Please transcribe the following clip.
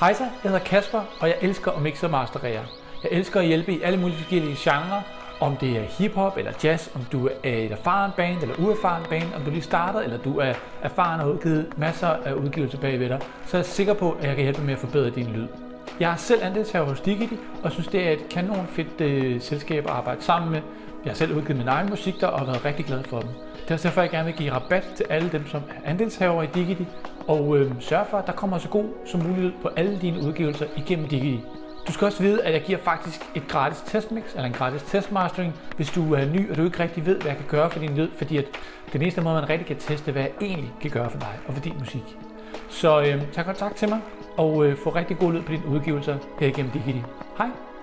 Hej så, jeg hedder Kasper, og jeg elsker at mixe og masterere. Jeg elsker at hjælpe i alle mulige forskellige genrer, om det er hiphop eller jazz, om du er et erfaren band eller uerfaren band, om du lige starter, eller du er erfaren og har udgivet masser af udgivelser bagved dig, så er jeg sikker på, at jeg kan hjælpe med at forbedre din lyd. Jeg har selv andelshaver hos Digity, og synes det er et kanon fedt øh, selskab at arbejde sammen med. Jeg har selv udgivet min egen musik der, og har været rigtig glad for dem. Det er også derfor, jeg gerne vil give rabat til alle dem, som er andelshaver i Digity, og øh, sørg for, at der kommer så god som muligt på alle dine udgivelser igennem Digi. Du skal også vide, at jeg giver faktisk et gratis testmix, eller en gratis testmastering, hvis du er ny, og du ikke rigtig ved, hvad jeg kan gøre for din lyd, fordi at den eneste måde, man rigtig kan teste, hvad jeg egentlig kan gøre for dig og for din musik. Så øh, tag kontakt til mig, og øh, få rigtig god lyd på dine udgivelser her igennem Digi. Hej!